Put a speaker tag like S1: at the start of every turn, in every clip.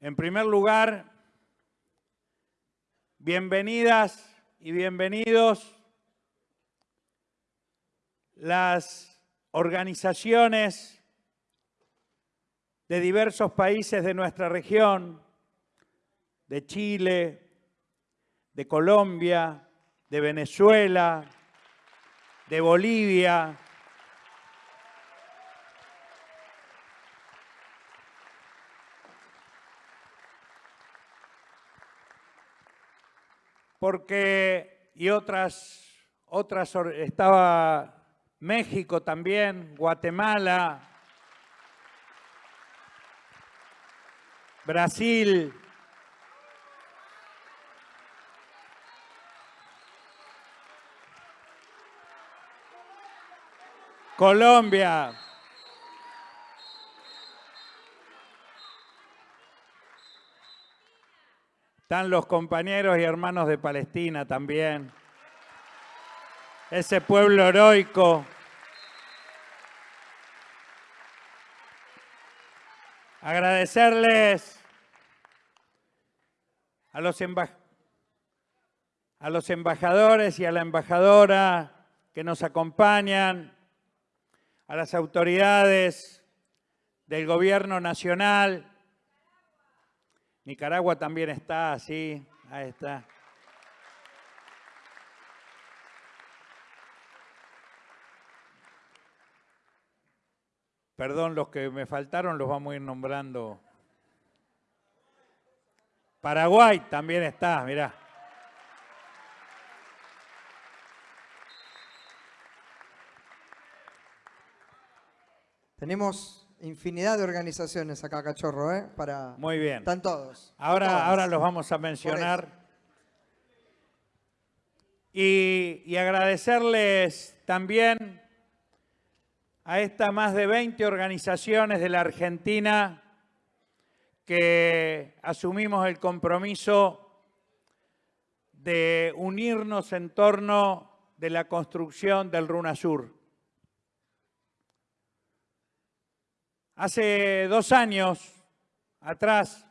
S1: En primer lugar, bienvenidas y bienvenidos las organizaciones de diversos países de nuestra región, de Chile, de Colombia, de Venezuela, de Bolivia, porque, y otras, otras, estaba México también, Guatemala, Brasil, Colombia, Están los compañeros y hermanos de Palestina también. Ese pueblo heroico. Agradecerles a los, a los embajadores y a la embajadora que nos acompañan, a las autoridades del gobierno nacional, Nicaragua también está así, ahí está. Perdón, los que me faltaron los vamos a ir nombrando. Paraguay también está, mirá.
S2: Tenemos infinidad de organizaciones acá, Cachorro, ¿eh? Para...
S1: Muy bien.
S2: Están todos.
S1: Ahora, ahora los vamos a mencionar. Y, y agradecerles también a estas más de 20 organizaciones de la Argentina que asumimos el compromiso de unirnos en torno de la construcción del RUNASUR. Hace dos años atrás,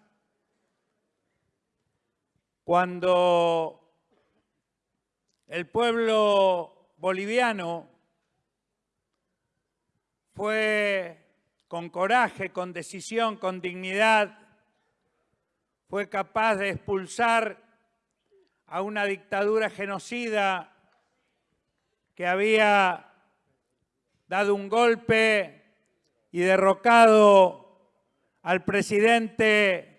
S1: cuando el pueblo boliviano fue con coraje, con decisión, con dignidad, fue capaz de expulsar a una dictadura genocida que había dado un golpe y derrocado al presidente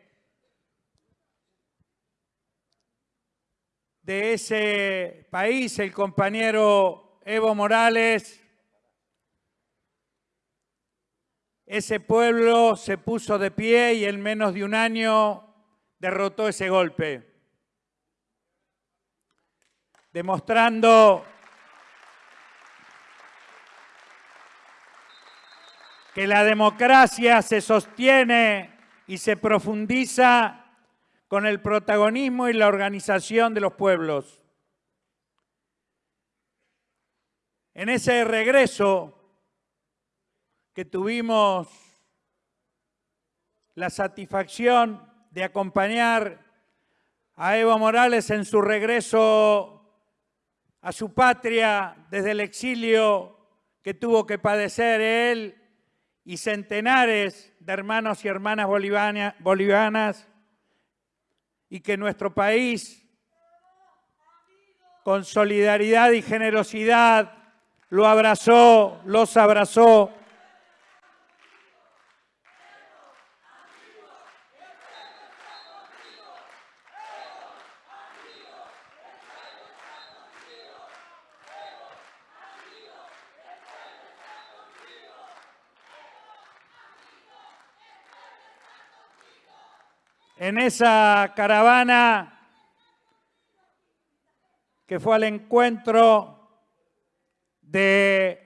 S1: de ese país, el compañero Evo Morales, ese pueblo se puso de pie y en menos de un año derrotó ese golpe, demostrando que la democracia se sostiene y se profundiza con el protagonismo y la organización de los pueblos. En ese regreso que tuvimos la satisfacción de acompañar a Evo Morales en su regreso a su patria desde el exilio que tuvo que padecer él y centenares de hermanos y hermanas bolivianas y que nuestro país, con solidaridad y generosidad, lo abrazó, los abrazó en esa caravana que fue al encuentro de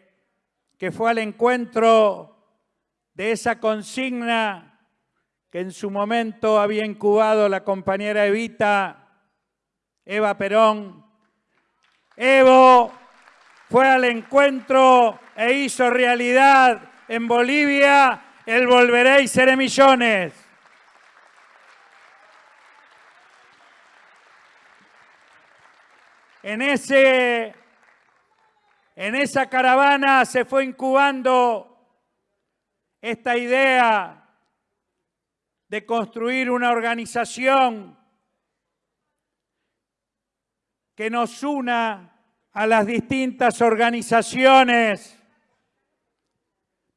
S1: que fue al encuentro de esa consigna que en su momento había incubado la compañera Evita, Eva Perón. Evo fue al encuentro e hizo realidad en Bolivia el Volveréis Seré Millones. En, ese, en esa caravana se fue incubando esta idea de construir una organización que nos una a las distintas organizaciones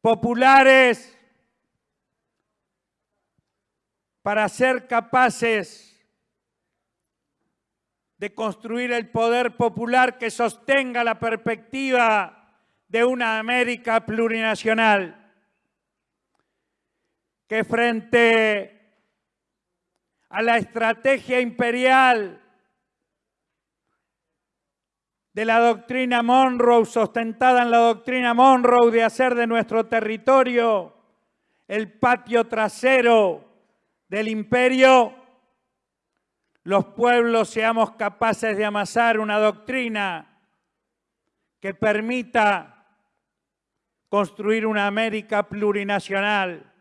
S1: populares para ser capaces de construir el poder popular que sostenga la perspectiva de una América plurinacional, que frente a la estrategia imperial de la doctrina Monroe, sustentada en la doctrina Monroe de hacer de nuestro territorio el patio trasero del imperio, los pueblos seamos capaces de amasar una doctrina que permita construir una América plurinacional,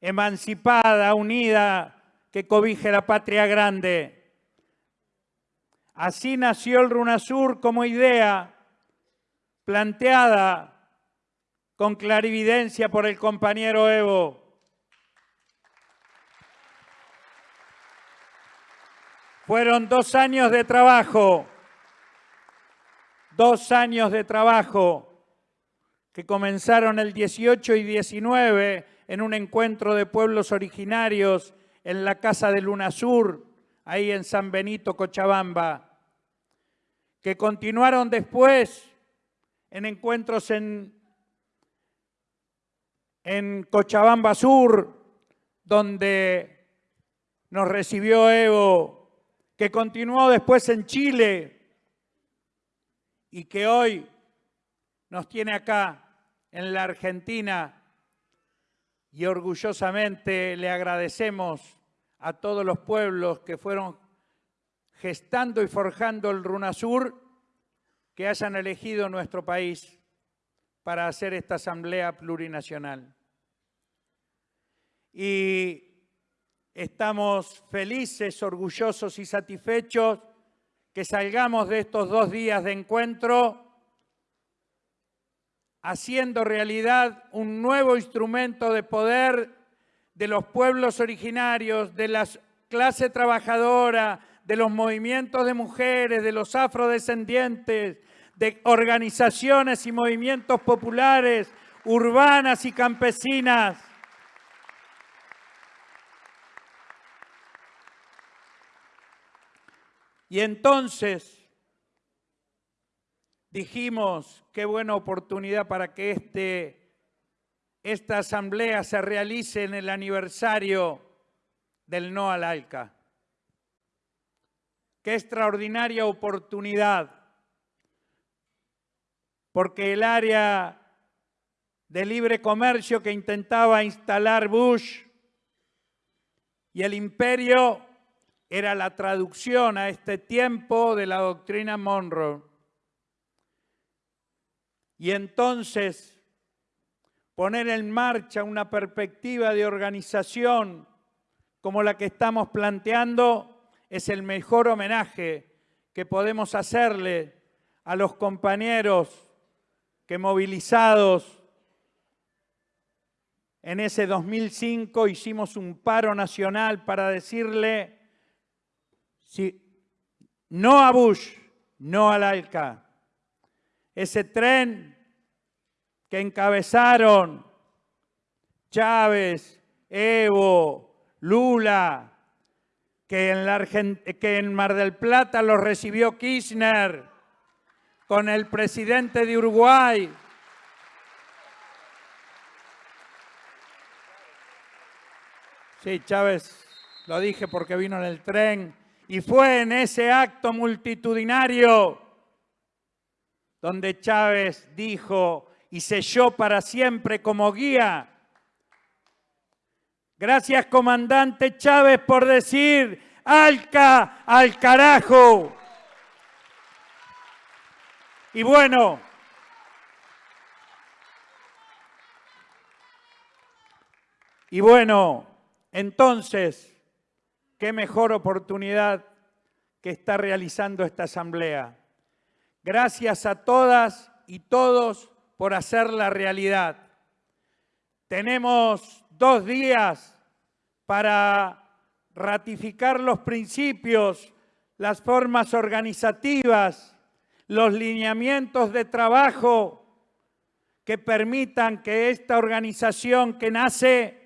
S1: emancipada, unida, que cobije la patria grande. Así nació el RUNASUR como idea planteada con clarividencia por el compañero Evo. Fueron dos años de trabajo, dos años de trabajo que comenzaron el 18 y 19 en un encuentro de pueblos originarios en la Casa de Luna Sur, ahí en San Benito, Cochabamba, que continuaron después en encuentros en, en Cochabamba Sur, donde nos recibió Evo que continuó después en Chile y que hoy nos tiene acá en la Argentina y orgullosamente le agradecemos a todos los pueblos que fueron gestando y forjando el RUNASUR que hayan elegido nuestro país para hacer esta asamblea plurinacional. Y Estamos felices, orgullosos y satisfechos que salgamos de estos dos días de encuentro haciendo realidad un nuevo instrumento de poder de los pueblos originarios, de la clase trabajadora, de los movimientos de mujeres, de los afrodescendientes, de organizaciones y movimientos populares, urbanas y campesinas, Y entonces dijimos, qué buena oportunidad para que este, esta asamblea se realice en el aniversario del no al ALCA. Qué extraordinaria oportunidad, porque el área de libre comercio que intentaba instalar Bush y el imperio era la traducción a este tiempo de la doctrina Monroe. Y entonces poner en marcha una perspectiva de organización como la que estamos planteando es el mejor homenaje que podemos hacerle a los compañeros que movilizados en ese 2005 hicimos un paro nacional para decirle si, no a Bush, no al ALCA. Ese tren que encabezaron Chávez, Evo, Lula, que en, que en Mar del Plata lo recibió Kirchner, con el presidente de Uruguay. Sí, Chávez, lo dije porque vino en el tren y fue en ese acto multitudinario donde Chávez dijo y selló para siempre como guía. Gracias, comandante Chávez, por decir, ¡Alca al carajo! Y bueno, y bueno, entonces, qué mejor oportunidad que está realizando esta asamblea. Gracias a todas y todos por hacer la realidad. Tenemos dos días para ratificar los principios, las formas organizativas, los lineamientos de trabajo que permitan que esta organización que nace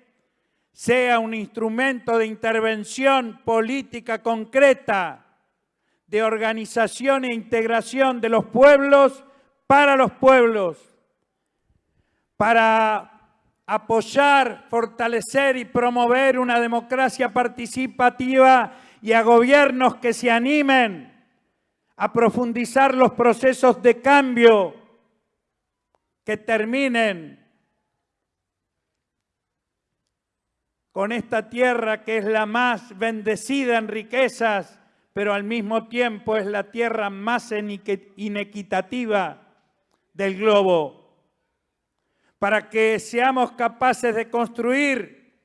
S1: sea un instrumento de intervención política concreta, de organización e integración de los pueblos para los pueblos, para apoyar, fortalecer y promover una democracia participativa y a gobiernos que se animen a profundizar los procesos de cambio que terminen con esta tierra que es la más bendecida en riquezas, pero al mismo tiempo es la tierra más inequitativa del globo. Para que seamos capaces de construir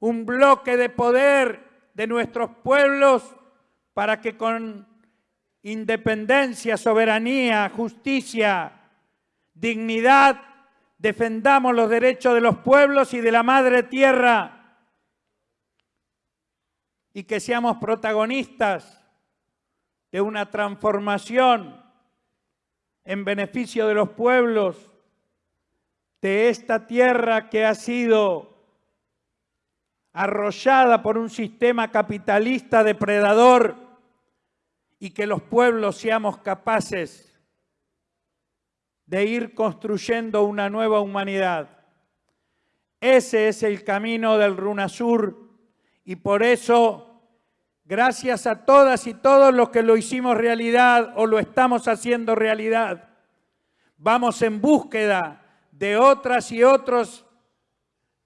S1: un bloque de poder de nuestros pueblos, para que con independencia, soberanía, justicia, dignidad, defendamos los derechos de los pueblos y de la madre tierra y que seamos protagonistas de una transformación en beneficio de los pueblos de esta tierra que ha sido arrollada por un sistema capitalista depredador y que los pueblos seamos capaces de ir construyendo una nueva humanidad. Ese es el camino del RUNASUR y por eso, gracias a todas y todos los que lo hicimos realidad o lo estamos haciendo realidad, vamos en búsqueda de otras y otros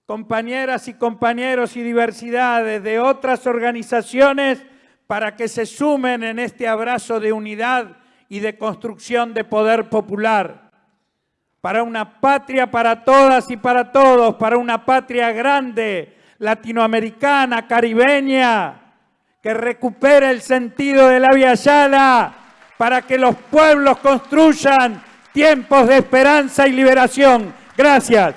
S1: compañeras y compañeros y diversidades, de otras organizaciones para que se sumen en este abrazo de unidad y de construcción de poder popular. Para una patria para todas y para todos, para una patria grande, latinoamericana, caribeña, que recupere el sentido de la Via Yala para que los pueblos construyan tiempos de esperanza y liberación. Gracias.